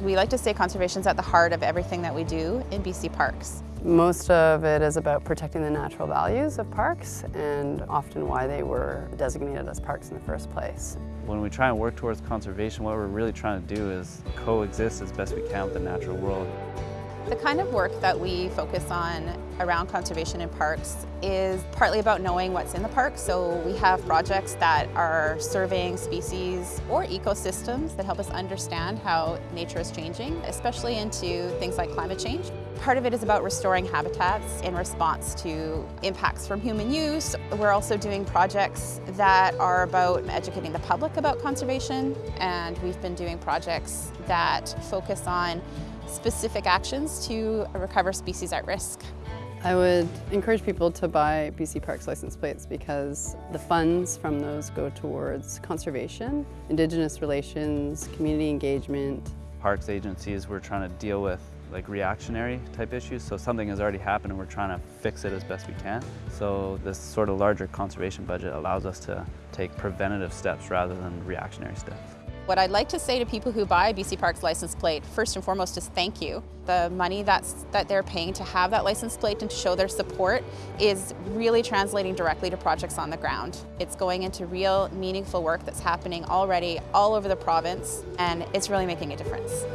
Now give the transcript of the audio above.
We like to say conservation is at the heart of everything that we do in BC Parks. Most of it is about protecting the natural values of parks and often why they were designated as parks in the first place. When we try and work towards conservation, what we're really trying to do is coexist as best we can with the natural world. The kind of work that we focus on around conservation in parks is partly about knowing what's in the park. So we have projects that are surveying species or ecosystems that help us understand how nature is changing, especially into things like climate change. Part of it is about restoring habitats in response to impacts from human use. We're also doing projects that are about educating the public about conservation and we've been doing projects that focus on specific actions to recover species at risk. I would encourage people to buy BC Parks license plates because the funds from those go towards conservation, Indigenous relations, community engagement. Parks agencies, we're trying to deal with like reactionary type issues. So something has already happened and we're trying to fix it as best we can. So this sort of larger conservation budget allows us to take preventative steps rather than reactionary steps. What I'd like to say to people who buy BC Parks license plate, first and foremost, is thank you. The money that's, that they're paying to have that license plate and to show their support is really translating directly to projects on the ground. It's going into real, meaningful work that's happening already all over the province, and it's really making a difference.